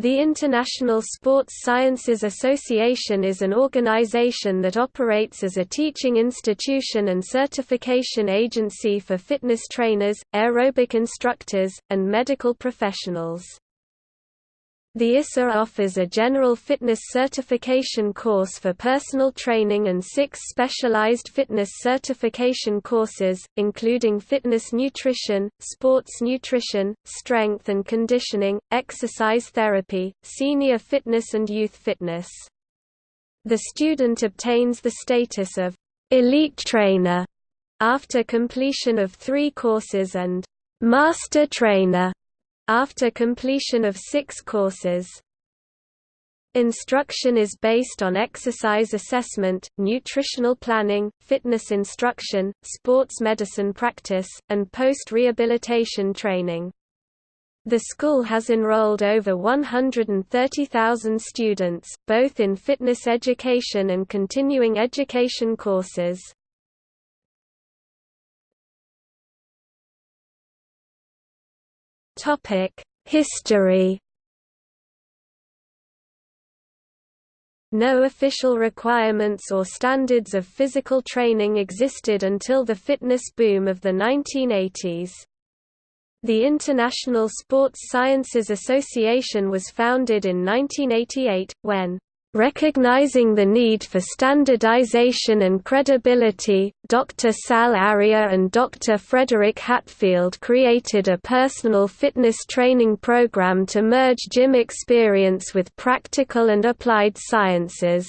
The International Sports Sciences Association is an organization that operates as a teaching institution and certification agency for fitness trainers, aerobic instructors, and medical professionals. The ISSA offers a general fitness certification course for personal training and six specialized fitness certification courses, including fitness nutrition, sports nutrition, strength and conditioning, exercise therapy, senior fitness and youth fitness. The student obtains the status of elite trainer after completion of three courses and master trainer after completion of six courses. Instruction is based on exercise assessment, nutritional planning, fitness instruction, sports medicine practice, and post-rehabilitation training. The school has enrolled over 130,000 students, both in fitness education and continuing education courses. Topic: History. No official requirements or standards of physical training existed until the fitness boom of the 1980s. The International Sports Sciences Association was founded in 1988, when Recognizing the need for standardization and credibility, Dr. Sal Arria and Dr. Frederick Hatfield created a personal fitness training program to merge gym experience with practical and applied sciences.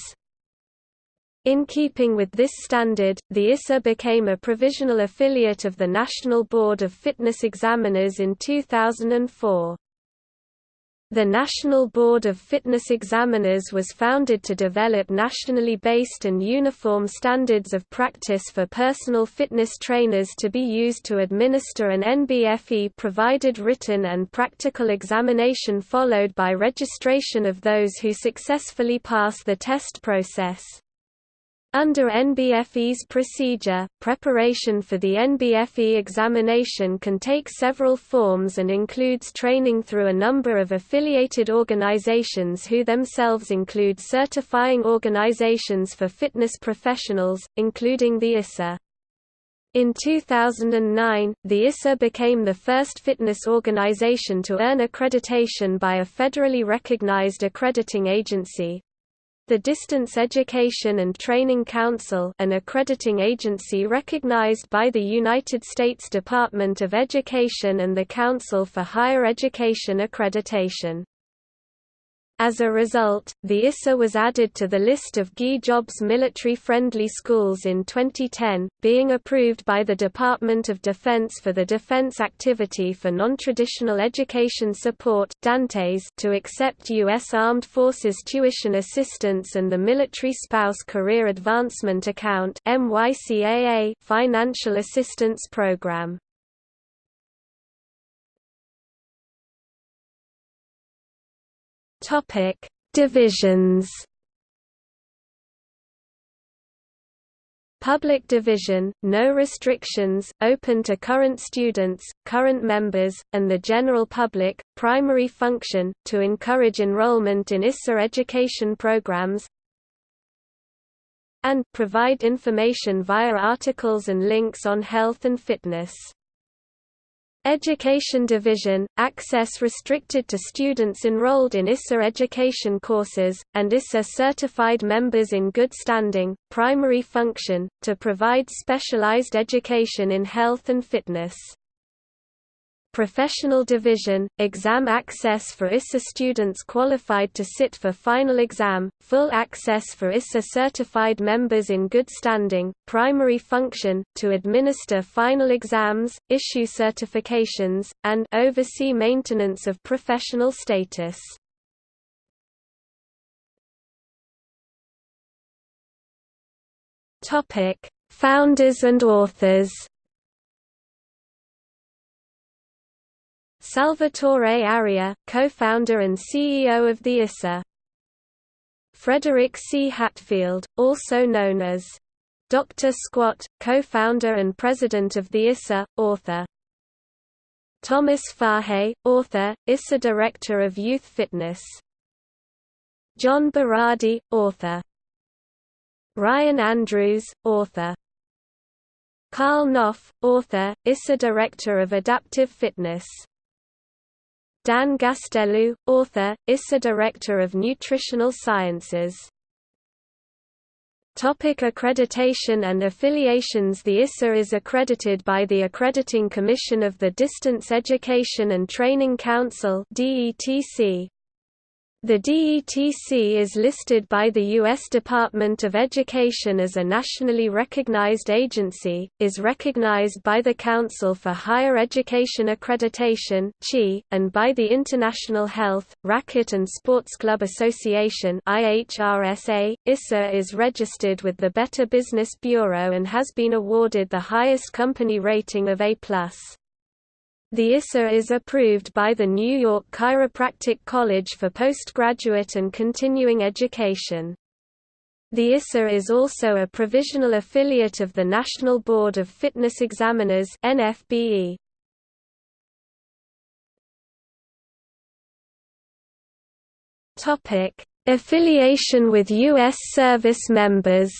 In keeping with this standard, the ISSA became a provisional affiliate of the National Board of Fitness Examiners in 2004. The National Board of Fitness Examiners was founded to develop nationally based and uniform standards of practice for personal fitness trainers to be used to administer an NBFE-provided written and practical examination followed by registration of those who successfully pass the test process. Under NBFE's procedure, preparation for the NBFE examination can take several forms and includes training through a number of affiliated organizations who themselves include certifying organizations for fitness professionals, including the ISSA. In 2009, the ISSA became the first fitness organization to earn accreditation by a federally recognized accrediting agency, the Distance Education and Training Council an accrediting agency recognized by the United States Department of Education and the Council for Higher Education Accreditation. As a result, the ISSA was added to the list of GI Jobs military-friendly schools in 2010, being approved by the Department of Defense for the Defense Activity for Non-Traditional Education Support to accept U.S. Armed Forces tuition assistance and the Military Spouse Career Advancement Account financial assistance program. Topic: Divisions. Public division, no restrictions, open to current students, current members, and the general public, primary function, to encourage enrollment in ISSA education programs and provide information via articles and links on health and fitness. Education Division – Access restricted to students enrolled in ISSA education courses, and ISSA certified members in good standing, primary function, to provide specialized education in health and fitness. Professional Division, exam access for ISSA students qualified to sit for final exam, full access for ISSA certified members in good standing, primary function, to administer final exams, issue certifications, and oversee maintenance of professional status. Founders and authors Salvatore Arria, co-founder and CEO of the ISSA. Frederick C. Hatfield, also known as Dr. Squat, co-founder and president of the ISSA, author. Thomas Fahey, author, ISA Director of Youth Fitness John Berardi, author Ryan Andrews, author Karl Knopf, author, ISA Director of Adaptive Fitness Dan Gastelu, author, ISA Director of Nutritional Sciences. Topic accreditation and affiliations The ISSA is accredited by the Accrediting Commission of the Distance Education and Training Council DETC, the DETC is listed by the U.S. Department of Education as a nationally recognized agency, is recognized by the Council for Higher Education Accreditation and by the International Health, Racquet and Sports Club Association IHRSA. ISA is registered with the Better Business Bureau and has been awarded the highest company rating of A+. The ISA is approved by the New York Chiropractic College for postgraduate and continuing education. The ISA is also a provisional affiliate of the National Board of Fitness Examiners NFBE. Topic: Affiliation with US service members.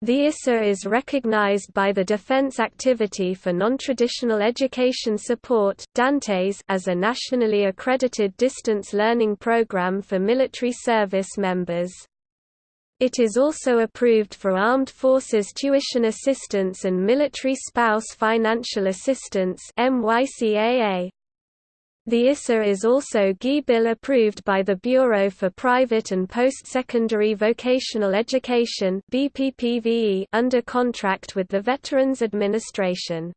The ISA is recognized by the Defense Activity for Non-Traditional Education Support Dantes as a nationally accredited distance learning program for military service members. It is also approved for Armed Forces Tuition Assistance and Military Spouse Financial Assistance MYCAA. The ISA is also GI Bill approved by the Bureau for Private and Post-Secondary Vocational Education under contract with the Veterans Administration.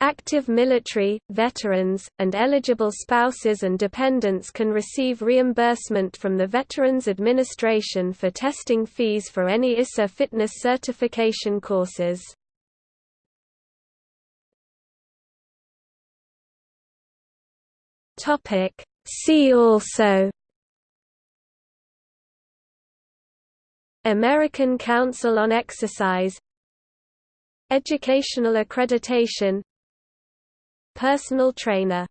Active military, veterans, and eligible spouses and dependents can receive reimbursement from the Veterans Administration for testing fees for any ISA fitness certification courses. Topic. See also American Council on Exercise Educational accreditation Personal trainer